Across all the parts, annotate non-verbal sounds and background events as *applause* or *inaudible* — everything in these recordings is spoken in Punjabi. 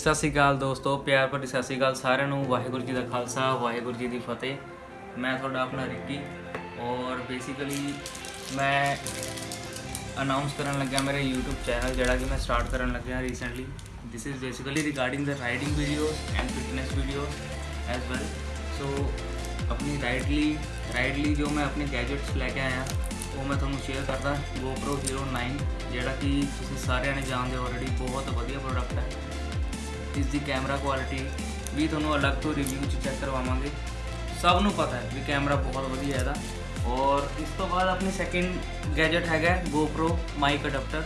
ਸਤਿ ਸ਼੍ਰੀ ਅਕਾਲ ਦੋਸਤੋ, ਪਿਆਰ ਭਰੀ ਸਤਿ ਸ਼੍ਰੀ ਅਕਾਲ ਸਾਰਿਆਂ ਨੂੰ। ਵਾਹਿਗੁਰੂ ਜੀ ਦਾ ਖਾਲਸਾ, ਵਾਹਿਗੁਰੂ ਜੀ ਦੀ ਫਤਿਹ। ਮੈਂ ਤੁਹਾਡਾ ਆਪਣਾ ਰਿੱਕੀ ਔਰ ਬੇਸਿਕਲੀ ਮੈਂ ਅਨਾਉਂਸ ਕਰਨ ਲੱਗਿਆ ਮੇਰੇ YouTube ਚੈਨਲ ਜਿਹੜਾ ਕਿ ਮੈਂ ਸਟਾਰਟ ਕਰਨ ਲੱਗਿਆ recently this is basically regarding the riding videos and fitness videos as well so, ਆਪਣੀ ਰਾਈਡਲੀ ਰਾਈਡਲੀ ਜੋ ਮੈਂ ਆਪਣੇ ਗੈਜਟਸ ਲੈ ਕੇ ਆਇਆ, ਉਹ ਮੈਂ ਤੁਹਾਨੂੰ ਸ਼ੇਅਰ ਕਰਦਾ। GoPro Hero 9 ਜਿਹੜਾ ਕਿ ਤੁਸੀਂ ਸਾਰਿਆਂ ਨੇ ਜਾਣਦੇ ਹੋ ਆਲਰੇਡੀ ਬਹੁਤ ਵਧੀਆ ਪ੍ਰੋਡਕਟ ਹੈ। ਇਸ ਦੀ ਕੈਮਰਾ ਕੁਆਲਿਟੀ ਵੀ ਤੁਹਾਨੂੰ ਅਲੱਗ ਤੋਂ ਰਿਵਿਊ ਚ ਚੈੱਕ ਕਰਵਾਵਾਂਗੇ। ਸਭ ਨੂੰ ਪਤਾ ਹੈ ਵੀ ਕੈਮਰਾ ਬਹੁਤ ਵਧੀਆ ਇਹਦਾ। ਔਰ ਇਸ ਤੋਂ ਬਾਅਦ ਆਪਣੀ ਸੈਕਿੰਡ ਗੈਜਟ ਹੈਗਾ GoPro mic adapter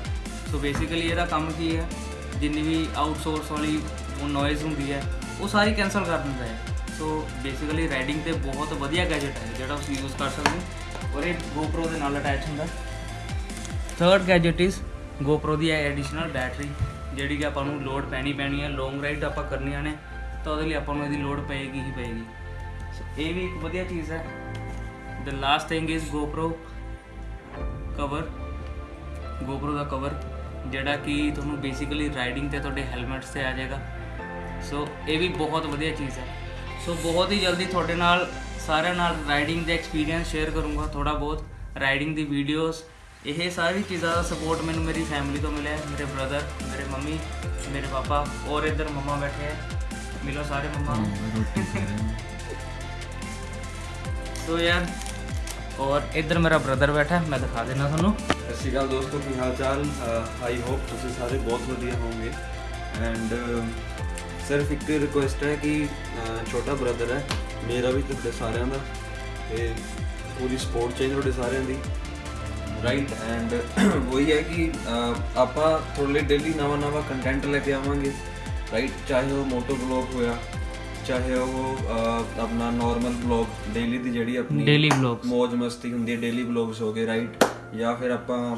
so basically ਇਹਦਾ ਕੰਮ ਕੀ ਹੈ? ਜਿੰਨੀ ਵੀ ਆਊਟਸੋਰਸ ਵਾਲੀ ਉਹ ਨੋਇਜ਼ ਹੁੰਦੀ ਹੈ, ਉਹ ਸਾਰੀ ਕੈਨਸਲ ਕਰ ਦਿੰਦਾ ਹੈ। ਸੋ ਬੇਸਿਕਲੀ ਰਾਈਡਿੰਗ ਤੇ ਬਹੁਤ ਵਧੀਆ ਗੈਜਟ ਹੈ, ਜਿਹੜਾ ਤੁਸੀਂ ਯੂਜ਼ ਕਰ ਸਕਦੇ ਹੋ। ਔਰ ਇਹ GoPro ਦੇ ਨਾਲ ਅਟੈਚ ਹੁੰਦਾ ਥਰਡ ਗੈਜਟ ਇਜ਼ GoPro ਦੀ ਹੈ ਐਡੀਸ਼ਨਲ ਬੈਟਰੀ ਜਿਹੜੀ ਕਿ ਆਪਾਂ ਨੂੰ ਲੋਡ ਪੈਣੀ ਪੈਣੀ ਹੈ ਲੌਂਗ ਰਾਈਡ ਆਪਾਂ ਕਰਨੀਆਂ ਨੇ, ਤਾਂ ਉਹਦੇ ਲਈ ਆਪਾਂ ਨੂੰ ਇਹਦੀ ਲੋਡ ਪਏਗੀ ਹੀ ਪਏਗੀ। ਸੋ ਇਹ ਵੀ ਇੱਕ ਵਧੀਆ ਚੀਜ਼ ਹੈ। The last thing is GoPro cover GoPro ਦਾ ਕਵਰ ਜਿਹੜਾ ਕਿ ਤੁਹਾਨੂੰ ਬੇਸਿਕਲੀ ਰਾਈਡਿੰਗ ਤੇ ਤੁਹਾਡੇ ਹੈਲਮਟਸ ਤੇ ਆ ਜਾਏਗਾ। ਸੋ ਇਹ ਵੀ ਬਹੁਤ ਵਧੀਆ ਚੀਜ਼ ਹੈ। ਸੋ ਬਹੁਤ ਹੀ ਜਲਦੀ ਤੁਹਾਡੇ ਨਾਲ, ਸਾਰਿਆਂ ਨਾਲ ਰਾਈਡਿੰਗ ਦੇ ਐਕਸਪੀਰੀਅੰਸ ਸ਼ੇਅਰ ਕਰੂੰਗਾ ਥੋੜਾ ਬਹੁਤ। ਰਾਈਡਿੰਗ ਦੀ ਵੀਡੀਓਜ਼ ਇਹ ਸਾਰੀ ਚੀਜ਼ਾਂ ਦਾ ਸਪੋਰਟ ਮੈਨੂੰ ਮੇਰੀ ਫੈਮਿਲੀ ਤੋਂ ਮਿਲਿਆ ਹੈ, ਮੇਰੇ ਬ੍ਰਦਰ ਮੇਰੇ ਮੰਮੀ ਮੇਰੇ ਪਾਪਾ ਔਰ ਇੱਧਰ ਮੰਮਾ ਬੈਠੇ ਹੈ ਮਿਲੋ ਸਾਰੇ ਮੰਮਾ। ਸੋ *laughs* ਯਾਰ ਔਰ ਇੱਧਰ ਮੇਰਾ ਬ੍ਰਦਰ ਬੈਠਾ ਮੈਂ ਦਿਖਾ ਦੇਣਾ ਤੁਹਾਨੂੰ। ਸਤਿ ਸ਼੍ਰੀ ਅਕਾਲ ਦੋਸਤੋ ਕੀ ਹਾਲ ਚਾਲ? ਆਈ ਹੋਪ ਤੁਸੀਂ ਸਾਰੇ ਬਹੁਤ ਵਧੀਆ ਹੋਵੋਗੇ। ਐਂਡ ਸਿਰਫ ਇੱਕ ਰਿਕੁਐਸਟ ਹੈ ਕਿ ਛੋਟਾ ਬ੍ਰਦਰ ਹੈ ਮੇਰਾ ਵੀ ਤੁਹਾਡੇ ਸਾਰਿਆਂ ਦਾ ਤੇ ਪੂਰੀ ਸਪੋਰਟ ਚਾਹੀਦੀ ਤੁਹਾਡੇ ਸਾਰਿਆਂ ਦੀ। ਰਾਈਟ ਐਂਡ ਵਹੀ ਹੈ ਕਿ ਆਪਾਂ ਤੁਹਾਡੇ ਲਈ ਡੇਲੀ ਨਵਾਂ ਨਵਾਂ ਕੰਟੈਂਟ ਲੈ ਕੇ ਆਵਾਂਗੇ ਰਾਈਟ ਚਾਹੇ ਉਹ ਮੋਟੋ ਬਲੌਗ ਹੋਇਆ ਚਾਹੇ ਉਹ ਆਪਣਾ ਨਾਰਮਲ ਬਲੌਗ ਡੇਲੀ ਦੀ ਜਿਹੜੀ ਆਪਣੀ ਡੇਲੀ ਵਲੌਗਸ ਮौज ਮਸਤੀ ਹੁੰਦੀ ਹੈ ਡੇਲੀ ਵਲੌਗਸ ਹੋ ਗਏ ਰਾਈਟ ਜਾਂ ਫਿਰ ਆਪਾਂ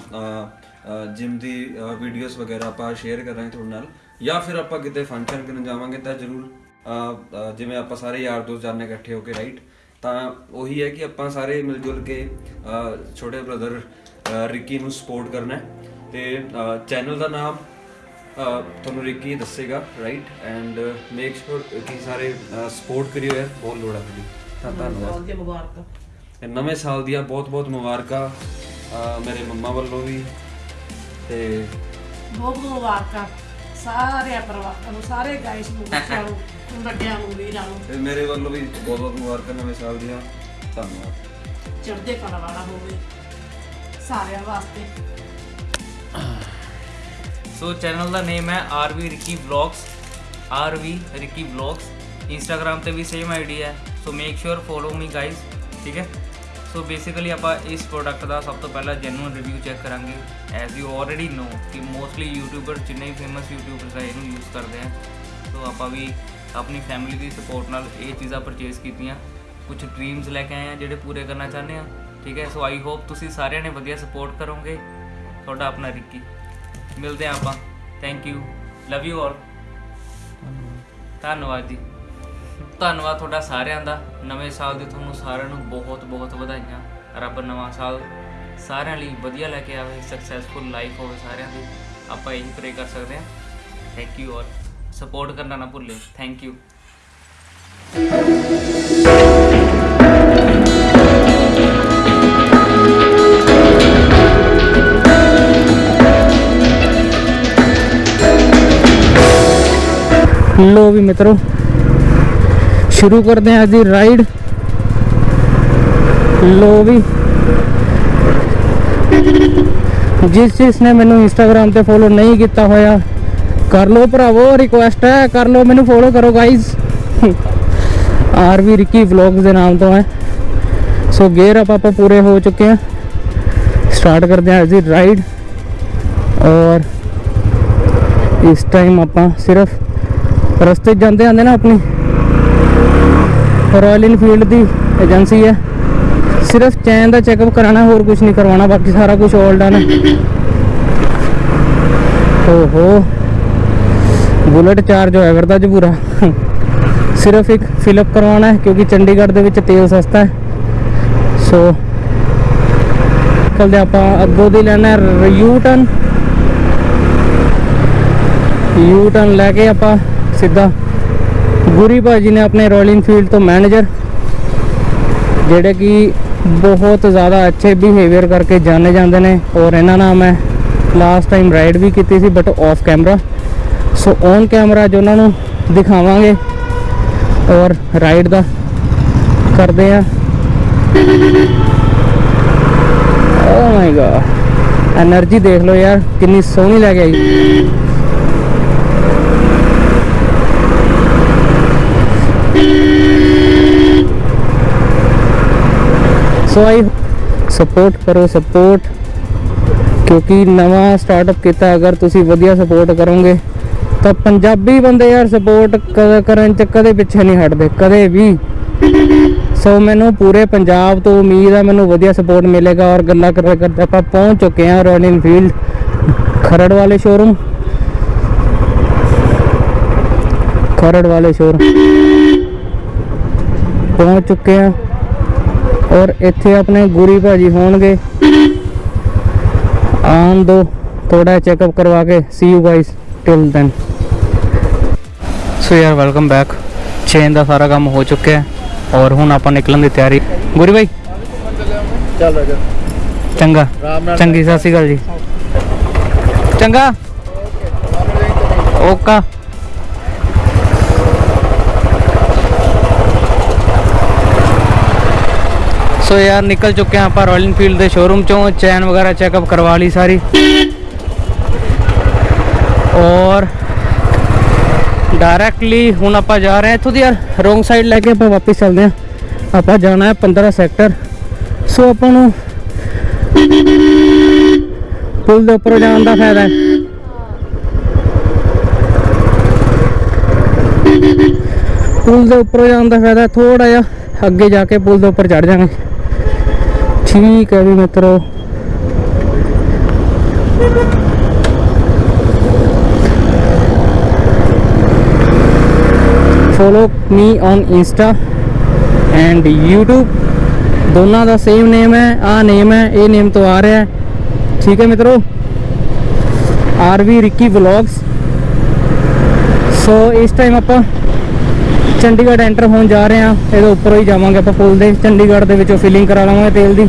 ਜਿਮ ਦੀ ਵੀਡੀਓਜ਼ ਵਗੈਰਾ ਆਪਾਂ ਸ਼ੇਅਰ ਕਰਾਂਗੇ ਤੁਹਾਡੇ ਨਾਲ ਜਾਂ ਫਿਰ ਆਪਾਂ ਕਿਤੇ ਫੰਕਸ਼ਨ ਕਰਨ ਜਾਵਾਂਗੇ ਤਾਂ ਜ਼ਰੂਰ ਜਿਵੇਂ ਆਪਾਂ ਸਾਰੇ ਯਾਰ ਦੋਸਤ ਜਾਣੇ ਇਕੱਠੇ ਹੋ ਕੇ ਰਾਈਟ ਤਾਂ ਉਹੀ ਹੈ ਕਿ ਆਪਾਂ ਸਾਰੇ ਮਿਲ ਜੁਲ ਕੇ ਛੋਟੇ ਬ੍ਰਦਰ ਰਿੱਕੀ ਨੂੰ ਸਪੋਰਟ ਕਰਨਾ ਹੈ। ਤੇ ਚੈਨਲ ਦਾ ਨਾਮ ਤੁਹਾਨੂੰ ਰਿੱਕੀ ਦੱਸੇਗਾ ਰਾਈਟ ਐਂਡ ਮੇਕ ਸ਼ੋਰ ਕਿ ਸਾਰੇ ਸਪੋਰਟ ਕਰਿਓ ਯਾਰ ਬਹੁਤ ਲੋੜ ਹੈ ਤੁਹਾਡੀ। ਤਾਂ ਧੰਨਵਾਦ। ਮੁਬਾਰਕਾਂ। ਤੇ ਨਵੇਂ ਸਾਲ ਦੀਆਂ ਬਹੁਤ-ਬਹੁਤ ਮੁਬਾਰਕਾਂ ਮੇਰੇ ਮੰਮਾ ਵੱਲੋਂ ਵੀ। ਤੇ ਬਹੁਤ ਬਹੁਤ ਮੁਬਾਰਕਾਂ। ਸਾਰੇ ਪਰਿਵਾਰ ਨੂੰ ਸਾਰੇ ਗਾਇਸ ਨੂੰ ਨੂੰ ਵੱਡਿਆਂ ਨੂੰ ਵੀਰਾਂ ਨੂੰ। ਤੇ ਮੇਰੇ ਵੱਲੋਂ ਵੀ ਬਹੁਤ-ਬਹੁਤ ਮੁਬਾਰਕਾਂ ਨਵੇਂ ਸਾਲ ਦੀਆਂ। ਧੰਨਵਾਦ। ਚੜ੍ਹਦੇ ਕਲਾ ਵਾਲਾ ਹੋਵੇ। ਸਾਰਿਆਂ ਵਾਸਤੇ। ਸੋ ਚੈਨਲ ਦਾ ਨੇਮ ਹੈ RV Ricky vlogs RV Ricky vlogs Instagram ਤੇ ਵੀ ਸੇਮ ਆਈਡੀ ਹੈ। So make sure follow me guys ਠੀਕ ਹੈ? ਸੋ ਬੇਸਿਕਲੀ ਆਪਾਂ ਇਸ ਪ੍ਰੋਡਕਟ ਦਾ ਸਭ ਤੋਂ ਪਹਿਲਾਂ ਜੈਨੂਇਨ ਰਿਵਿਊ ਚੈੱਕ ਕਰਾਂਗੇ। ਐਜ਼ ਯੂ ਆਲਰੇਡੀ ਨੋ ਕਿ ਮੋਸਟਲੀ ਯੂਟਿਊਬਰ ਜਿੰਨੇ ਵੀ ਫੇਮਸ ਯੂਟਿਊਬਰਸ ਆ, ਇਹਨੂੰ ਯੂਜ਼ ਕਰਦੇ ਆ। ਸੋ ਆਪਾਂ ਵੀ ਆਪਣੀ ਫੈਮਿਲੀ ਦੀ ਸਪੋਰਟ ਨਾਲ ਇਹ ਚੀਜ਼ਾਂ ਪਰਚੇਸ ਕੀਤੀਆਂ। ਕੁਝ ਡ੍ਰੀਮਸ ਲੈ ਕੇ ਆਏ ਆ ਜਿਹੜੇ ਪੂਰੇ ਕਰਨਾ ਚਾਹੁੰਦੇ ਆ। ਠੀਕ ਹੈ? ਸੋ ਆਈ ਹੋਪ ਤੁਸੀਂ ਸਾਰਿਆਂ ਨੇ ਵਧੀਆ ਸਪੋਰਟ ਕਰੋਗੇ ਤੁਹਾਡਾ ਆਪਣਾ ਰਿੱਕੀ। ਮਿਲਦੇ ਆਪਾਂ। Thank you love you all ਧੰਨਵਾਦ। ਜੀ। ਧੰਨਵਾਦ ਤੁਹਾਡਾ ਸਾਰਿਆਂ ਦਾ। ਨਵੇਂ ਸਾਲ ਦੀ ਤੁਹਾਨੂੰ ਸਾਰਿਆਂ ਨੂੰ ਬਹੁਤ ਬਹੁਤ ਵਧਾਈਆਂ। ਰੱਬ ਨਵਾਂ ਸਾਲ ਸਾਰਿਆਂ ਲਈ ਵਧੀਆ ਲੈ ਕੇ ਆਵੇ ਸਕਸੈਸਫੁਲ ਲਾਈਫ ਹੋਵੇ ਸਾਰਿਆਂ ਦੀ। ਆਪਾਂ ਇਹੀ ਪ੍ਰੇ ਕਰ ਸਕਦੇ ਹਾਂ। ਥੈਂਕ ਯੂ ਆਲ ਸਪੋਰਟ ਕਰਨਾ ਨਾ ਭੁੱਲੇ। ਥੈਂਕ ਯੂ ਲੋ ਵੀ ਮਿੱਤਰੋ। ਸ਼ੁਰੂ ਕਰਦੇ ਹਾਂ ਅੱਜ ਦੀ ਰਾਈਡ ਲੋ ਵੀ। ਜਿਸ ਜਿਸ ਨੇ ਮੈਨੂੰ ਇੰਸਟਾਗ੍ਰam ਤੇ ਫੋਲੋ ਨਹੀਂ ਕੀਤਾ ਹੋਇਆ, ਕਰ ਲਓ ਭਰਾਵੋ ਰਿਕੁਐਸਟ ਹੈ, ਕਰ ਲਓ, ਮੈਨੂੰ ਫੋਲੋ ਕਰੋ ਗਾਇਜ਼ ਆਰਵੀ ਰਿੱਕੀ ਵਲੌਗਸ ਦੇ ਨਾਮ ਤੋਂ ਹੈ। ਸੋ ਗੇਅਰ ਅਪ ਆਪਾਂ ਪੂਰੇ ਹੋ ਚੁੱਕੇ ਹਾਂ। ਸਟਾਰਟ ਕਰਦੇ ਹਾਂ ਅੱਜ ਦੀ ਰਾਈਡ ਔਰ ਇਸ ਟਾਈਮ ਆਪਾਂ ਸਿਰਫ ਰਸਤੇ ਜਾਂਦੇ ਆਂਦੇ ਨਾ ਆਪਣੀ। ਰਾਇਲ ਇਨਫੀਲਡ ਦੀ ਏਜੰਸੀ ਹੈ। ਸਿਰਫ ਚੈਨ ਦਾ ਚੈੱਕਅਪ ਕਰਾਣਾ ਹੋਰ ਕੁਝ ਨਹੀਂ ਕਰਵਾਉਣਾ, ਬਾਕੀ ਸਾਰਾ ਕੁਝ ਆਲ ਡਨ ਓਹੋ। ਬੁਲਟ ਚਾਰਜ ਹੋਇਆ ਕਰਦਾ ਜੀ ਸਿਰਫ ਇੱਕ ਫਿਲਅਪ ਕਰਵਾਉਣਾ ਹੈ, ਕਿਉਂਕਿ ਚੰਡੀਗੜ੍ਹ ਦੇ ਵਿੱਚ ਤੇਲ ਸਸਤਾ ਹੈ। ਸੋ ਨਿਕਲਦੇ ਆਪਾਂ ਅੱਗੋਂ ਦੀ ਲੈਣਾ ਯੂ ਟਰਨ ਯੂ ਟਰਨ ਲੈ ਕੇ ਆਪਾਂ ਸਿੱਧਾ। ਗੁਰੀ ਭਾਜੀ ਨੇ ਆਪਣੇ ਰਾਇਲ ਇਨਫੀਲਡ ਤੋਂ ਮੈਨੇਜਰ, ਜਿਹੜੇ ਕਿ ਬਹੁਤ ਜ਼ਿਆਦਾ ਅੱਛੇ ਬਿਹੇਵੀਅਰ ਕਰਕੇ ਜਾਣੇ ਜਾਂਦੇ ਨੇ ਔਰ ਇਹਨਾਂ ਨਾਲ ਮੈਂ ਲਾਸਟ ਟਾਈਮ ਰਾਈਡ ਵੀ ਕੀਤੀ ਸੀ but off camera so on camera ਜੋ ਉਹਨਾਂ ਨੂੰ ਦਿਖਾਵਾਂਗੇ ਔਰ ਰਾਈਡ ਦਾ ਕਰਦੇ ਆ ਓ ਮਾਈ ਗॉड એનર્ਜੀ ਦੇਖ ਲਓ ਯਾਰ, ਕਿੰਨੀ ਸੋਹਣੀ ਲੱਗ ਆਈ। ਸੋ ਸਪੋਰਟ ਕਰੋ ਸਪੋਰਟ ਕਿਉਂਕਿ ਨਵਾਂ ਸਟਾਰਟਅਪ ਕੀਤਾ, ਅਗਰ ਤੁਸੀਂ ਵਧੀਆ ਸਪੋਰਟ ਕਰੋਗੇ, ਤਾਂ ਪੰਜਾਬੀ ਬੰਦੇ ਯਾਰ ਸਪੋਰਟ ਕਰਨ ਚ ਕਦੇ ਪਿੱਛੇ ਨਹੀਂ ਹਟਦੇ, ਕਦੇ ਵੀ। ਸੋ ਮੈਨੂੰ ਪੂਰੇ ਪੰਜਾਬ ਤੋਂ ਉਮੀਦ ਹੈ ਮੈਨੂੰ ਵਧੀਆ ਸਪੋਰਟ ਮਿਲੇਗਾ ਔਰ ਗੱਲਾਂ ਕਰਦੇ ਕਰਦੇ ਆਪਾਂ ਪਹੁੰਚ ਚੁੱਕੇ ਹਾਂ ਰਾਇਲ ਇਨਫੀਲਡ ਖਰੜ ਵਾਲੇ ਸ਼ੋਰੂਮ ਖਰੜ ਵਾਲੇ ਸ਼ੋਰੂਮ ਪਹੁੰਚ ਚੁੱਕੇ ਹਾਂ। ਔਰ ਇੱਥੇ ਆਪਣੇ ਗੁਰੀ ਭਾਜੀ ਹੋਣਗੇ। ਆਉਣ ਦੋ ਥੋੜਾ ਚੈੱਕਅਪ ਕਰਵਾ ਕੇ see you guys till then so ਯਾਰ ਵੈਲਕਮ ਬੈਕ ਚੇਨ ਦਾ ਸਾਰਾ ਕੰਮ ਹੋ ਚੁੱਕਿਆ ਹੈ ਔਰ ਹੁਣ ਆਪਾਂ ਨਿਕਲਣ ਦੀ ਤਿਆਰੀ। ਗੁਰੀ ਭਾਈ ਚੱਲ ਜਾ। ਚੰਗਾ। ਚੰਗੀ ਸਤਿ ਸ਼੍ਰੀ ਅਕਾਲ ਜੀ। ਚੰਗਾ। ਓਕਾ। ਸੋ ਯਾਰ ਨਿਕਲ ਚੁੱਕੇ ਹਾਂ ਆਪਾਂ ਰਾਇਲ ਇਨਫੀਲਡ ਦੇ ਸ਼ੋਰੂਮ ਚੋਂ ਚੈਨ ਵਗੈਰਾ ਚੈੱਕਅਪ ਕਰਵਾ ਲਈ ਸਾਰੀ। ਔਰ ਡਾਇਰੈਕਟਲੀ ਹੁਣ ਆਪਾਂ ਜਾ ਰਹੇ ਹਾਂ ਇੱਥੋਂ ਦੀ ਯਾਰ ਰੋਂਗ ਸਾਈਡ ਲੈ ਕੇ ਆਪਾਂ ਵਾਪਸ ਚੱਲਦੇ ਹਾਂ। ਆਪਾਂ ਜਾਣਾ ਹੈ 15 ਸੈਕਟਰ ਸੋ ਆਪਾਂ ਨੂੰ ਪੁਲ ਦੇ ਉੱਪਰ ਜਾਣ ਦਾ ਫਾਇਦਾ ਹੈ। ਪੁਲ ਦੇ ਉੱਪਰ ਜਾਣ ਦਾ ਫਾਇਦਾ ਥੋੜਾ ਜਿਹਾ, ਅੱਗੇ ਜਾ ਕੇ ਪੁਲ ਦੇ ਉੱਪਰ ਚੜ ਜਾਵਾਂਗੇ। ਠੀਕ ਹੈ ਵੀ ਮਿੱਤਰੋ। Follow me on insta and YouTube ਦੋਨਾਂ ਦਾ ਸੇਮ ਨੇਮ ਹੈ ਆ ਨੇਮ ਹੈ, ਇਹ ਨੇਮ ਤੋਂ ਆ ਰਿਹਾ ਹੈ। ਠੀਕ ਹੈ ਮਿੱਤਰੋ। ਆਰਵੀ ਰਿੱਕੀ ਵਲੌਗਸ ਸੋ ਇਸ ਟਾਈਮ ਆਪਾਂ ਚੰਡੀਗੜ੍ਹ ਐਂਟਰ ਹੋਣ ਜਾ ਰਹੇ ਹਾਂ। ਇਹਦੇ ਉੱਪਰੋਂ ਹੀ ਜਾਵਾਂਗੇ ਆਪਾਂ ਪੁਲ ਦੇ। ਚੰਡੀਗੜ੍ਹ ਦੇ ਵਿੱਚੋਂ ਫਿਲਿੰਗ ਕਰਾ ਲਵਾਂਗੇ ਤੇਲ ਦੀ।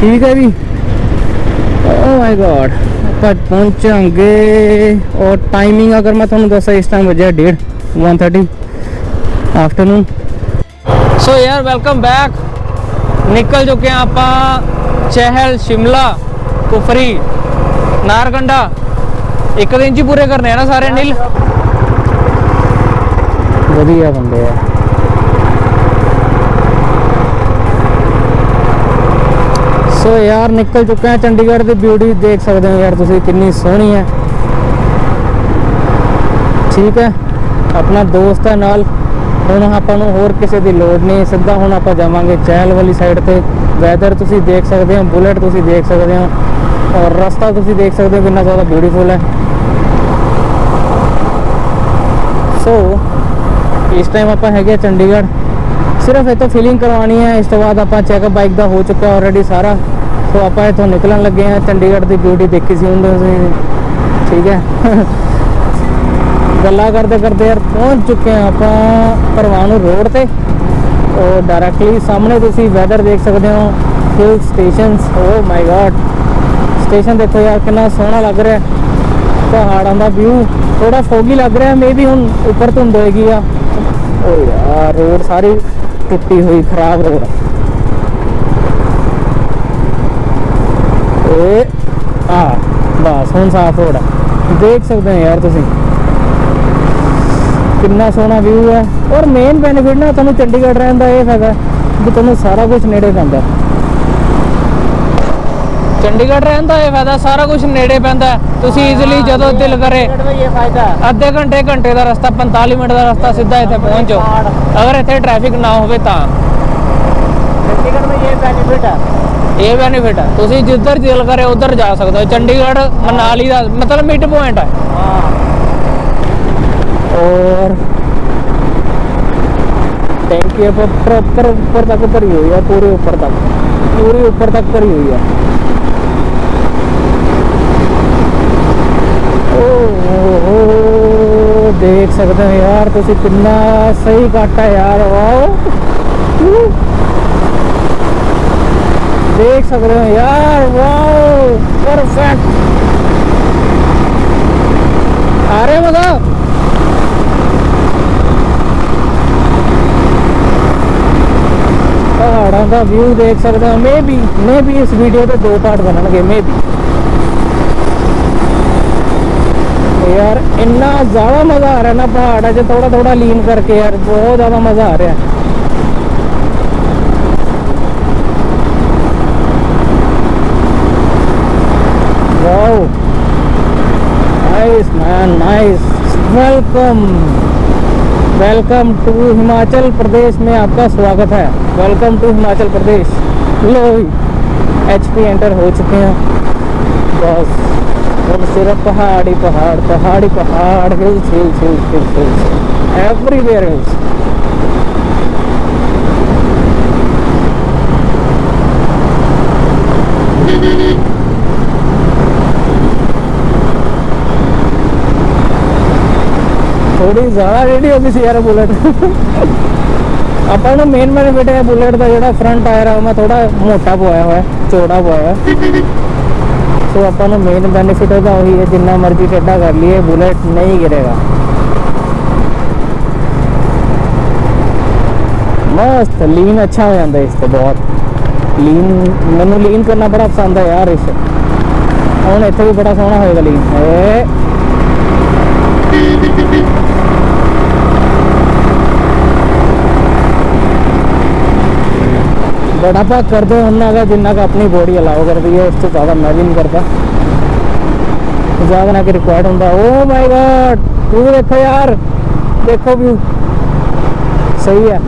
ਠੀਕ ਹੈ ਜੀ? ਓ ਮਾਈ ਗॉड ਆਪਾਂ ਪਹੁੰਚਾਂਗੇ। ਔਰ ਟਾਈਮਿੰਗ ਅਗਰ ਮੈਂ ਤੁਹਾਨੂੰ ਦੱਸਾਂ, ਇਸ ਟਾਈਮ ਵਜੇ 1:30 1:30 ਆਫਟਰਨੂਨ ਸੋ ਯਾਰ ਵੈਲਕਮ ਬੈਕ ਨਿਕਲ ਚੁੱਕੇ ਹਾਂ ਆਪਾਂ ਚਹਿਲ, ਸ਼ਿਮਲਾ, ਕੁਫਰੀ ਨਾਰਗੰਡਾ ਇੱਕ ਦਿਨ ਚ ਪੂਰੇ ਕਰਨੇ ਆ ਨਾ ਸਾਰੇ ਨੀਲ। ਵਧੀਆ ਬੰਦੇ ਆ। ਸੋ ਯਾਰ ਨਿਕਲ ਚੁੱਕੇ ਆ ਚੰਡੀਗੜ੍ਹ ਦੀ ਬਿਊਟੀ ਦੇਖ ਸਕਦੇ ਹੋ ਯਾਰ ਤੁਸੀਂ ਕਿੰਨੀ ਸੋਹਣੀ ਹੈ ਠੀਕ ਹੈ ਆਪਣਾ ਦੋਸਤ ਹੈ ਨਾਲ, ਹੁਣ ਆਪਾਂ ਨੂੰ ਹੋਰ ਕਿਸੇ ਦੀ ਲੋੜ ਨਹੀਂ, ਸਿੱਧਾ ਹੁਣ ਆਪਾਂ ਜਾਵਾਂਗੇ ਚਹਿਲ ਵਾਲੀ ਸਾਈਡ ਤੇ। ਵੈਦਰ ਤੁਸੀਂ ਦੇਖ ਸਕਦੇ ਹੋ ਬੁਲਟ ਤੁਸੀਂ ਦੇਖ ਸਕਦੇ ਹੋ, ਔਰ ਰਸਤਾ ਤੁਸੀਂ ਦੇਖ ਸਕਦੇ ਹੋ ਕਿੰਨਾ ਜ਼ਿਆਦਾ ਬਿਊਟੀਫੁਲ ਹੈ ਸੋ ਇਸ ਟਾਈਮ ਆਪਾਂ ਹੈਗੇ ਆ ਚੰਡੀਗੜ੍ਹ। ਸਿਰਫ ਇਹ ਤੋਂ ਫੀਲਿੰਗ ਕਰਵਾਉਣੀ ਹੈ ਇਸ ਤੋਂ ਬਾਅਦ ਆਪਾਂ ਚੈੱਕਅਪ ਬਾਈਕ ਦਾ ਹੋ ਚੁੱਕਾ ਆਲਰੇਡੀ ਸਾਰਾ। ਸੋ ਆਪਾਂ ਇੱਥੋਂ ਨਿਕਲਣ ਲੱਗੇ ਆ, ਚੰਡੀਗੜ੍ਹ ਦੀ ਬਿਊਟੀ ਦੇਖੀ ਸੀ ਹੁੰਦੇ ਸੀ ਠੀਕ ਹੈ। *laughs* ਗੱਲਾਂ ਕਰਦੇ ਕਰਦੇ ਯਾਰ ਪਹੁੰਚ ਚੁੱਕੇ ਆ ਆਪਾਂ ਪਰਵਾਨੂ ਰੋਡ ਤੇ। ਔਰ ਡਾਇਰੈਕਟਲੀ ਸਾਹਮਣੇ ਤੁਸੀਂ ਵੈਦਰ ਦੇਖ ਸਕਦੇ ਹੋ hill stations oh my god station ਦੇਖੋ ਯਾਰ ਕਿੰਨਾ ਸੋਹਣਾ ਲੱਗ ਰਿਹਾ। ਪਹਾੜਾਂ ਦਾ ਵਿਊ ਥੋੜਾ ਫੋਗੀ ਲੱਗ ਰਿਹਾ ਮੇਬੀ ਹੁਣ ਉੱਪਰ ਧੁੰਦ ਹੋਏਗੀ ਆ। ਓ ਯਾਰ ਰੋਡ ਸਾਰੀ ਟੁੱਟੀ ਹੋਈ, ਖਰਾਬ ਰੋਡ ਏ, ਆ, ਬਸ, ਹੁਣ ਸਾਫ਼ ਰੋਡ ਹੈ ਦੇਖ ਸਕਦੇ ਹੋ ਯਾਰ ਤੁਸੀਂ। ਕਿੰਨਾ ਸੋਹਣਾ ਵਿਊ ਹੈ ਔਰ ਮੇਨ ਬੈਨੀਫਿਟ ਨਾ ਤੁਹਾਨੂੰ ਚੰਡੀਗੜ੍ਹ ਰਹਿਣ ਦਾ ਇਹ ਫਾਇਦਾ ਕਿ ਤੁਹਾਨੂੰ ਸਾਰਾ ਕੁਝ ਨੇੜੇ ਪੈਂਦਾ। ਚੰਡੀਗੜ੍ਹ ਰਹਿਣ ਦਾ ਇਹ ਫਾਇਦਾ ਸਾਰਾ ਕੁਝ ਨੇੜੇ ਪੈਂਦਾ ਹੈ। ਤੁਸੀਂ ਈਜ਼ੀਲੀ ਜਦੋਂ ਦਿਲ ਕਰੇ ਇਹ ਫਾਇਦਾ ਅੱਧੇ ਘੰਟੇ ਘੰਟੇ ਦਾ ਰਸਤਾ 45 ਮਿੰਟ ਦਾ ਰਸਤਾ ਸਿੱਧਾ ਇੱਥੇ ਪਹੁੰਚ ਜਾਓ ਅਗਰ ਇੱਥੇ ਟ੍ਰੈਫਿਕ ਨਾ ਹੋਵੇ ਤਾਂ ਚੰਡੀਗੜ੍ਹ में ये बेनिफिट है ਇਹ ਬੈਨੀਫਿਟ ਹੈ ਤੁਸੀਂ ਜਿੱਧਰ ਦਿਲ ਕਰੇ ਉਧਰ ਜਾ ਸਕਦੇ ਹੋ ਚੰਡੀਗੜ੍ਹ ਮਨਾਲੀ ਦਾ ਮਤਲਬ ਮਿਡ ਪੁਆਇੰਟ ਹੈ हाँ और टैंकी पर प्रॉपर ऊपर तक भरी हुई है पूरे ऊपर तक पूरी ऊपर तक भरी हुई है ਦੇਖ ਸਕਦੇ ਹੋ ਯਾਰ, ਤੁਸੀਂ ਕਿੰਨਾ ਸਹੀ ਕਾਟਾ ਯਾਰ, ਵਾਓ। ਦੇਖ ਸਕਦੇ ਹੋ ਯਾਰ, ਵਾਓ ਪਰਫੈਕਟ ਆ ਰਹੇ ਪਹਾੜਾਂ ਦਾ ਵਿਊ ਦੇਖ ਸਕਦੇ ਹੋ ਮੇਬੀ ਮੇਬੀ ਇਸ ਵੀਡੀਓ ਦੇ ਦੋ ਪਾਰਟ ਬਣਨਗੇ ਮੇਬੀ यार, इन्ना ज़्यादा मज़ा आ रहा है ना पहाड़ है थोड़ा थोड़ा लीन करके यार, बहुत ज़्यादा मज़ा आ रहा है। Nice man nice welcome welcome to Himachal Pradesh में आपका स्वागत है। वेलकम टू हिमाचल प्रदेश लो एच पी एंटर हो चुके हैं। बस और सिर्फ़ पहाड़ ही पहाड़ पहाड़ पहाड़ hills hills hills hills hills everywhere hills थोड़ी ज़्यादा रेडी होगी सी यार बुलेट अपना मेन बेनिफिट है बुलेट का जो फ्रंट टायर है, मैं थोड़ा मोटा पोया हुआ है, चौड़ा पोया हुआ है। ਸੋ ਆਪਾਂ ਨੂੰ ਮੇਨ ਬੈਨੀਫਿਟ ਉਹਦਾ ਉਹੀ ਹੈ, ਜਿੰਨਾ ਮਰਜ਼ੀ ਟੱਡਾ ਕਰ ਲਈਏ ਬੁਲਟ ਨਹੀਂ ਗਿਰੇਗਾ। ਮਸਤ ਲੀਨ ਅੱਛਾ ਹੋ ਜਾਂਦਾ ਇਸ ਤੇ ਬਹੁਤ। ਲੀਨ ਮੈਨੂੰ ਲੀਨ ਕਰਨਾ ਬੜਾ ਪਸੰਦ ਹੈ ਯਾਰ ਇਸ। ਹੁਣ ਇੱਥੇ ਵੀ ਬੜਾ ਸੋਹਣਾ ਹੋਏਗਾ ਲੀਨ ਏ बट आप करते उन्ना का जिन्ना का अपनी बॉडी अलाउ कर दी है, उससे ज़्यादा मैं भी नहीं करता। ज़्यादा ना कि रिक्वायर्ड होता। ओ माय गॉड तू देखो यार। देखो व्यू सही है।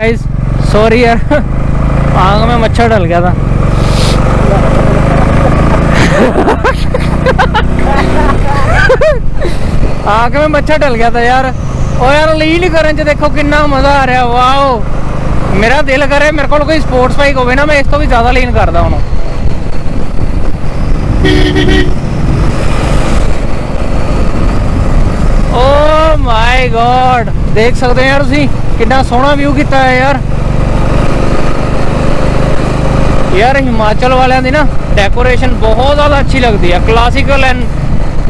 गाइस सॉरी यार। आँख में मच्छर डल गया था। आँख में मच्छर डल गया था यार। ਉਹ ਯਾਰ ਲੀਨ ਕਰਨ ਚ ਦੇਖੋ ਕਿੰਨਾ ਮਜ਼ਾ ਆ ਰਿਹਾ, ਵਾਓ। ਮੇਰਾ ਦਿਲ ਕਰੇ ਮੇਰੇ ਕੋਲ ਕੋਈ ਸਪੋਰਟਸ ਬਾਈਕ ਹੋਵੇ ਨਾ, ਮੈਂ ਇਸ ਤੋਂ ਵੀ ਜ਼ਿਆਦਾ ਲੀਨ ਕਰਦਾ ਹੁਣ। ਓ ਮਾਈ ਗॉड ਦੇਖ ਸਕਦੇ ਹੋ ਯਾਰ ਤੁਸੀਂ, ਕਿੰਨਾ ਸੋਹਣਾ ਵਿਊ ਕੀਤਾ ਹੈ ਯਾਰ। ਯਾਰ, ਹਿਮਾਚਲ ਵਾਲਿਆਂ ਦੀ ਨਾ ਡੈਕੋਰੇਸ਼ਨ ਬਹੁਤ ਜ਼ਿਆਦਾ ਅੱਛੀ ਲੱਗਦੀ ਹੈ ਕਲਾਸੀਕਲ ਐਂਡ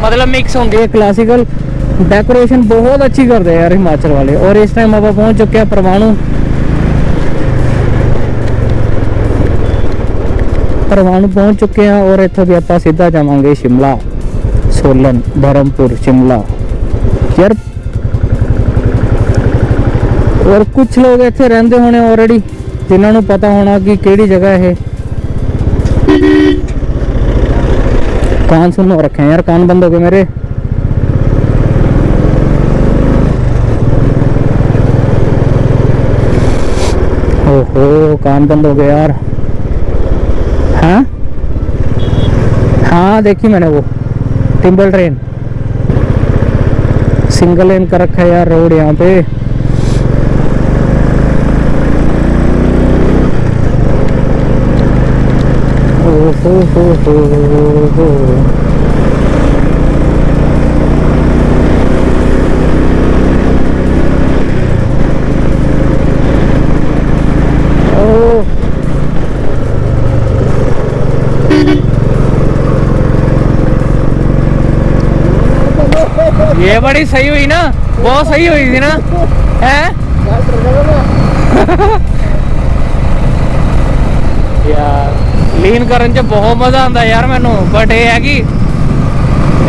ਮਤਲਬ ਮਿਕਸ ਹੁੰਦੀ ਹੈ ਕਲਾਸੀਕਲ डेकोरेशन बहुत अच्छी करते हैं यार हिमाचल वाले और इस टाइम आप पहुंच चुके हैं परवाणु परवाणु पहुंच चुके हैं और इतों भी आप सीधा जावांगे शिमला सोलन धर्मपुर शिमला यार और कुछ लोग ਇੱਥੇ ਰਹਿੰਦੇ ਹੋਣੇ ਆਲਰੇਡੀ ਜਿਨ੍ਹਾਂ ਨੂੰ ਪਤਾ ਹੋਣਾ ਕਿ ਕਿਹੜੀ ਜਗ੍ਹਾ ਇਹ कान सुन रखे हैं यार कान बंद हो गए ओहो कान बंद हो गया यार। हाँ? हाँ देखी मैंने वो टिम्बल ट्रेन सिंगल लेन कर रखा है यार रोड यहाँ पे। ओहो, हो हो हो ओ ਬੜੀ ਸਹੀ ਹੋਈ ਨਾ, ਬਹੁਤ ਸਹੀ ਹੋਈ ਸੀ ਨਾ, ਹੈ? ਯਾਰ ਲੀਨ ਕਰਨ 'ਚ ਬਹੁਤ ਮਜ਼ਾ ਆਉਂਦਾ ਯਾਰ ਮੈਨੂੰ ਬਟ ਇਹ ਹੈ ਕਿ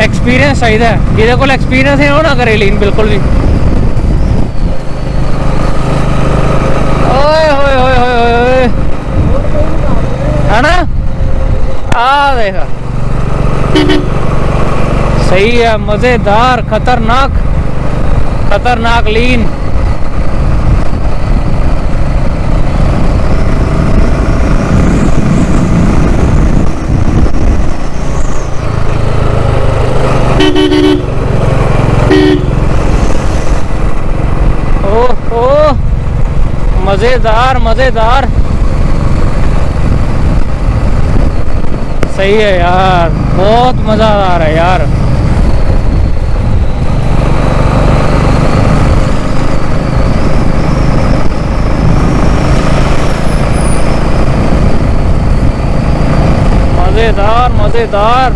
ਐਕਸਪੀਰੀਅੰਸ ਚਾਹੀਦਾ ਜਿਹਦੇ ਕੋਲ ਐਕਸਪੀਰੀਅੰਸ ਹੈ, ਉਹ ਨਾ ਕਰੇ ਲੀਨ ਬਿਲਕੁਲ ਵੀ। ਓਏ ਹੋਏ ਹੋਏ ਹੋਏ ਹੋਏ ਹਨਾ? ਆ ਦੇਖ। सही है, मज़ेदार, खतरनाक खतरनाक लीन। मज़ेदार मज़ेदार। सही है यार, बहुत मज़ा आ रहा है यार। ਮਜ਼ੇਦਾਰ ਮਜ਼ੇਦਾਰ।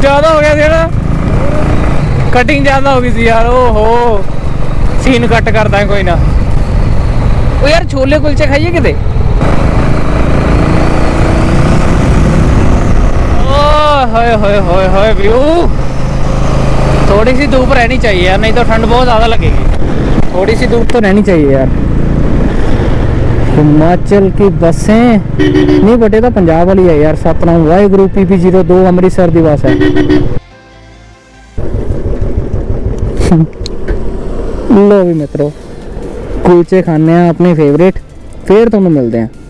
ਜ਼ਿਆਦਾ ਹੋ ਗਿਆ ਸੀ ਨਾ। ਕਟਿੰਗ ਜ਼ਿਆਦਾ ਹੋ ਗਈ ਸੀ ਯਾਰ, ਓਹੋ। ਸੀਨ ਕੱਟ ਕਰਦਾ ਕੋਈ ਨਾ। ਉਹ ਯਾਰ ਛੋਲੇ ਕੁਲਚੇ ਖਾਈਏ ਕਿਤੇ? हाय हाय हाय हाय व्यू थोड़ी सी धूप रहनी चाहिए यार नहीं तो ठंड बहुत ज़्यादा लगेगी थोड़ी सी धूप तो रहनी चाहिए यार हिमाचल की बसें नहीं बटे तो पंजाब वाली है यार Satna Y group P P zero दो अमृतसर की बस है लो भी मित्रों कुलचे खाने अपने फेवरेट फिर तुम मिलते हैं